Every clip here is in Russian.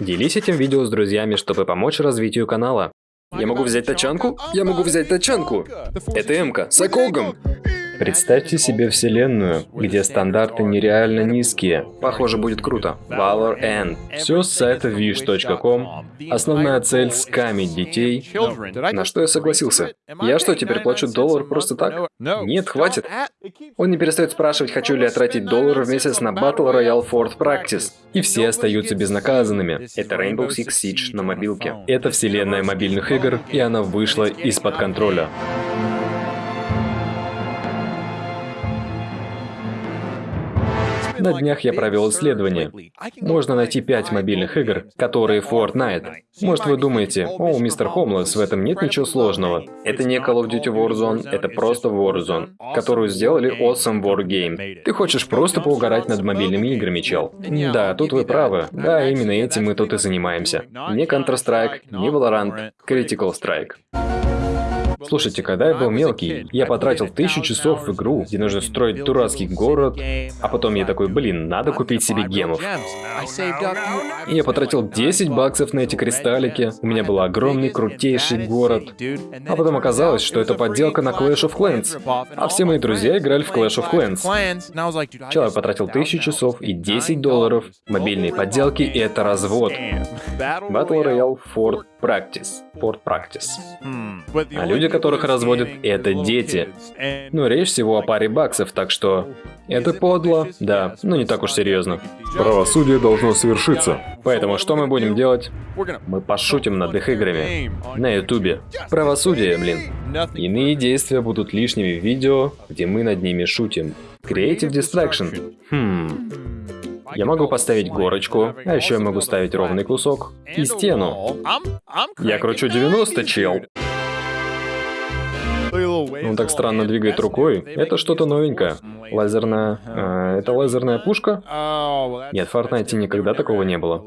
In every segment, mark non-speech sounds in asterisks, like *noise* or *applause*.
Делись этим видео с друзьями, чтобы помочь развитию канала. Я могу взять тачанку? Я могу взять тачанку. Это Эмка с Акогом. Представьте себе вселенную, где стандарты нереально низкие. Похоже, будет круто. Valor End. Все с сайта wish.com. Основная цель – скамить детей. На что я согласился? Я что, теперь плачу доллар просто так? Нет, хватит. Он не перестает спрашивать, хочу ли я тратить доллар в месяц на Battle Royale Ford Practice. И все остаются безнаказанными. Это Rainbow Six Siege на мобилке. Это вселенная мобильных игр, и она вышла из-под контроля. На днях я провел исследование. Можно найти 5 мобильных игр, которые Fortnite. Может вы думаете, о, мистер Хомлес, в этом нет ничего сложного. Это не Call of Duty Warzone, это просто Warzone, которую сделали Awesome War Game. Ты хочешь просто поугарать над мобильными играми, чел. Да, тут вы правы. Да, именно этим мы тут и занимаемся. Не Counter-Strike, не Valorant, Critical Strike. Слушайте, когда я был мелкий, я потратил тысячу часов в игру, где нужно строить дурацкий город, а потом я такой, блин, надо купить себе гемов. И я потратил 10 баксов на эти кристаллики, у меня был огромный, крутейший город. А потом оказалось, что это подделка на Clash of Clans. А все мои друзья играли в Clash of Clans. Человек потратил тысячу часов и 10 долларов. Мобильные подделки — и это развод. Battle Royale Ford Practice. Ford Practice. А люди, которых разводят, это дети. Ну, речь всего о паре баксов, так что... Это подло, да, но не так уж серьезно. Правосудие должно свершиться. Поэтому что мы будем делать? Мы пошутим над их играми. На ютубе. Правосудие, блин. Иные действия будут лишними в видео, где мы над ними шутим. Creative Distraction. Хм... Я могу поставить горочку, а еще я могу ставить ровный кусок и стену. Я кручу 90, чел. Он так странно двигает рукой. Это что-то новенькое. Лазерная... Э, это лазерная пушка? Нет, в Fortnite никогда такого не было.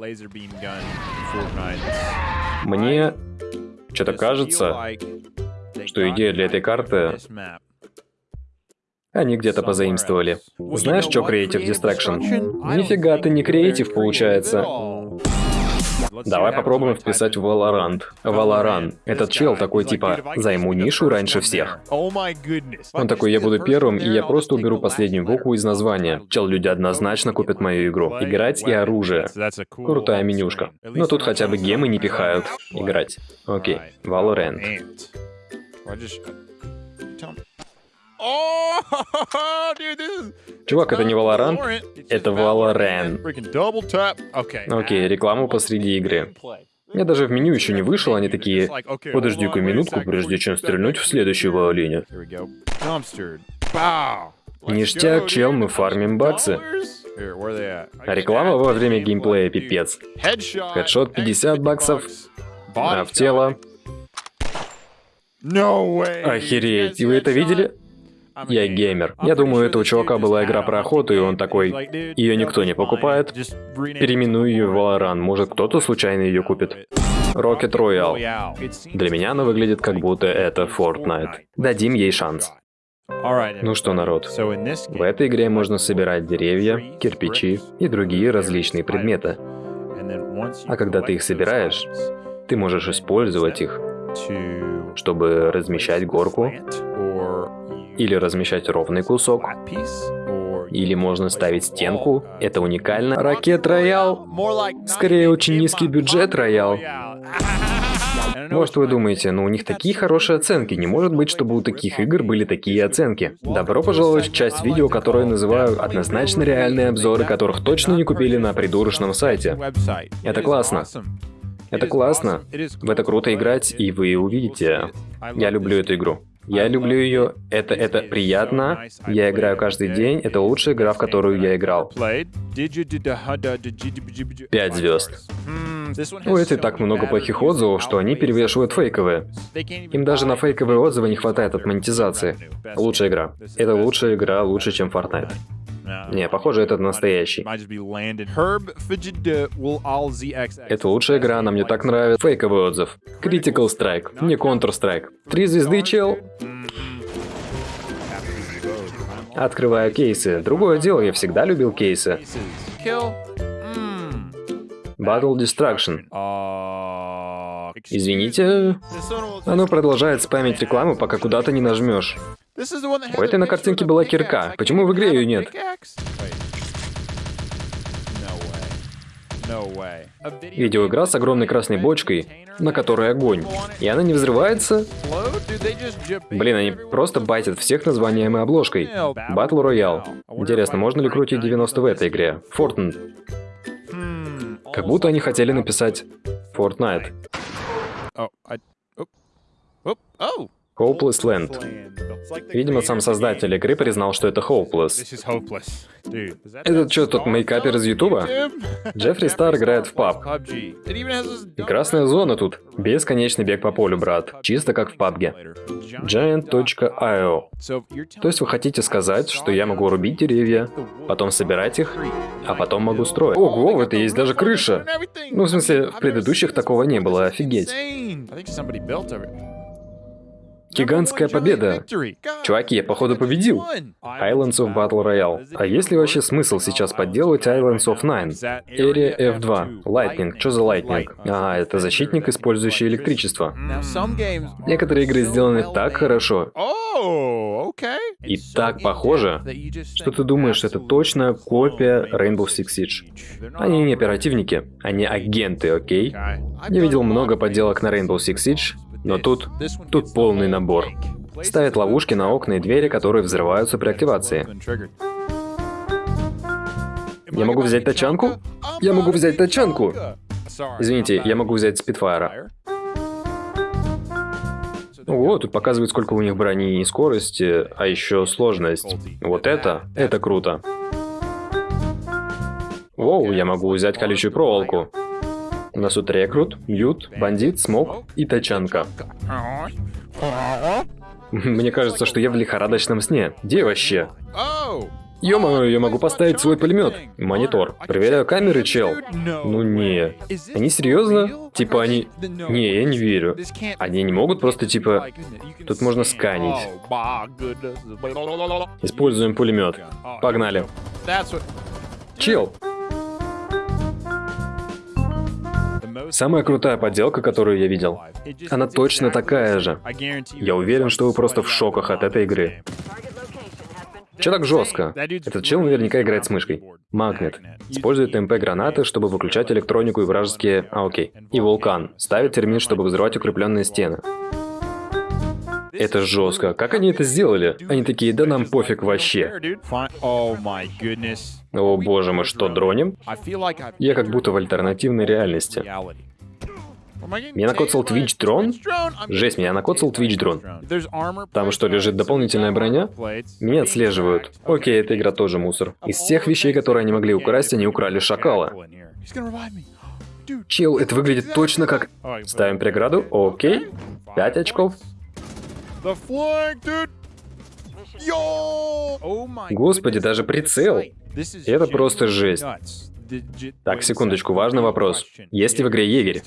Мне что-то кажется, что идея для этой карты они где-то позаимствовали. Знаешь, что Creative Distraction? Нифига ты не креатив получается. Давай попробуем вписать Valorant. Valorant. Этот чел такой типа «займу нишу раньше всех». Он такой «я буду первым, и я просто уберу последнюю букву из названия». Чел, люди однозначно купят мою игру. Играть и оружие. Крутая менюшка. Но тут хотя бы гемы не пихают. Играть. Окей. Valorant. *laughs* Чувак, это не Valorant, это Valorant. Окей, рекламу посреди игры. Я даже в меню еще не вышел, они такие, подожди-ка минутку, прежде чем стрельнуть в следующего оленя. Ништяк, чел, мы фармим баксы. А реклама во время геймплея пипец. Хедшот 50 баксов, а в тело. Охереть, вы это видели? Я геймер. Я думаю, это у чувака была игра про охоту, и он такой, ее никто не покупает, переименую ее в Valorant, может кто-то случайно ее купит. Rocket Royale. Для меня она выглядит как будто это Fortnite. Дадим ей шанс. Ну что, народ, в этой игре можно собирать деревья, кирпичи и другие различные предметы. А когда ты их собираешь, ты можешь использовать их, чтобы размещать горку или размещать ровный кусок. Или можно ставить стенку. Это уникально. Ракет Роял. Скорее, очень низкий бюджет Роял. Может вы думаете, ну у них такие хорошие оценки, не может быть, чтобы у таких игр были такие оценки. Добро пожаловать в часть видео, которую я называю однозначно реальные обзоры, которых точно не купили на придурочном сайте. Это классно. Это классно. В это круто играть, и вы увидите. Я люблю эту игру. Я люблю ее, это, это приятно, я играю каждый день, это лучшая игра, в которую я играл. Пять звезд. У этой так много плохих отзывов, что они перевешивают фейковые. Им даже на фейковые отзывы не хватает от монетизации. Лучшая игра. Это лучшая игра, лучше, чем Fortnite. Не, похоже, это настоящий. Это лучшая игра, она мне так нравится. Фейковый отзыв. Critical Strike, не Counter-Strike. Три звезды, чел. Открываю кейсы. Другое дело, я всегда любил кейсы. Battle Distraction. Извините, оно продолжает спамить рекламу, пока куда-то не нажмешь. У этой на картинке была кирка. Почему в игре ее нет? Видеоигра с огромной красной бочкой, на которой огонь. И она не взрывается? Блин, они просто байтят всех названием и обложкой. Battle Royale. Интересно, можно ли крутить 90 в этой игре? Fortnite. Как будто они хотели написать Fortnite. Hopeless Land. Видимо, сам создатель игры признал, что это Hopeless. Это что, тот мейкапер из Ютуба? Джеффри Стар играет в паб. И красная зона тут. Бесконечный бег по полю, брат. Чисто как в пабге. Giant.io. То есть вы хотите сказать, что я могу рубить деревья, потом собирать их, а потом могу строить. Ого, в этой есть даже крыша. Ну, в смысле, в предыдущих такого не было, офигеть. Гигантская победа. Чуваки, я походу победил. Islands of Battle Royale. А есть ли вообще смысл сейчас подделывать Islands of Nine? Area F2. Lightning. Что за Lightning? А, это защитник, использующий электричество. Некоторые игры сделаны так хорошо и так похоже, что ты думаешь, это точно копия Rainbow Six Siege. Они не оперативники, они агенты, окей? Я видел много подделок на Rainbow Six Siege, но тут, тут полный набор. Ставят ловушки на окна и двери, которые взрываются при активации. Я могу взять тачанку? Я могу взять тачанку! Извините, я могу взять спидфайра. О, тут показывает, сколько у них брони и скорости, а еще сложность. Вот это, это круто. Воу, я могу взять колючую проволоку. У нас тут рекрут, ют, бандит, смог и тачанка. Мне кажется, что я в лихорадочном сне. Где вообще? ё я могу поставить свой пулемет. Монитор. Проверяю камеры, чел. Ну не. Они серьезно? Типа они... Не, я не верю. Они не могут просто типа... Тут можно сканить. Используем пулемет. Погнали. Чел, Самая крутая подделка, которую я видел. Она точно такая же. Я уверен, что вы просто в шоках от этой игры. Че так жестко? Этот чел наверняка играет с мышкой. Магнет. Использует МП-гранаты, чтобы выключать электронику и вражеские... А, окей. И вулкан. Ставит термин, чтобы взрывать укрепленные стены. Это жестко. Как они это сделали? Они такие, да нам пофиг вообще. О боже, мы что, дроним? Я как будто в альтернативной реальности. Меня накоцал Twitch дрон? Жесть, меня накоцал Twitch дрон. Там что, лежит дополнительная броня? Меня отслеживают. Окей, эта игра тоже мусор. Из всех вещей, которые они могли украсть, они украли шакала. Чел, это выглядит точно как... Ставим преграду, окей. Пять очков. Господи, даже прицел. Это просто жесть. Так, секундочку, важный вопрос. Есть ли в игре егерь?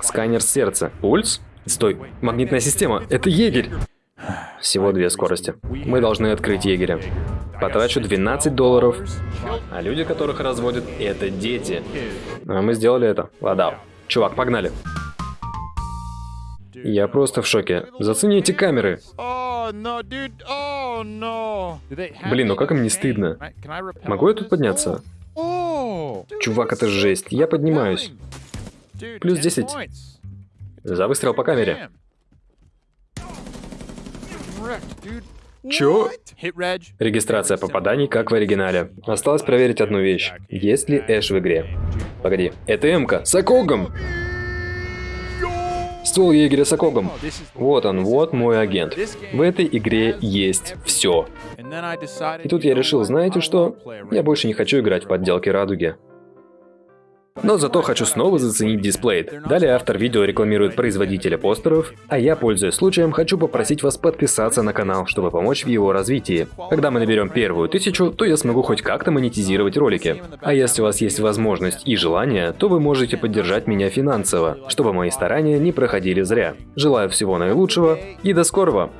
Сканер сердца. Пульс? Стой, магнитная система. Это егерь. Всего две скорости. Мы должны открыть егеря. Потрачу 12 долларов. А люди, которых разводят, это дети. А мы сделали это. Ладно. Чувак, погнали. Я просто в шоке. Зацени эти камеры. Блин, ну как им не стыдно? Могу я тут подняться? Чувак, это жесть. Я поднимаюсь. Плюс 10. За выстрел по камере. Чё? Регистрация попаданий, как в оригинале. Осталось проверить одну вещь. Есть ли Эш в игре? Погоди, это Эмка с Акогом! Ствол егеря с окогом. Вот он, вот мой агент. В этой игре есть все. И тут я решил, знаете что? Я больше не хочу играть в подделки радуги. Но зато хочу снова заценить дисплей. Далее автор видео рекламирует производителя постеров, а я, пользуясь случаем, хочу попросить вас подписаться на канал, чтобы помочь в его развитии. Когда мы наберем первую тысячу, то я смогу хоть как-то монетизировать ролики. А если у вас есть возможность и желание, то вы можете поддержать меня финансово, чтобы мои старания не проходили зря. Желаю всего наилучшего и до скорого!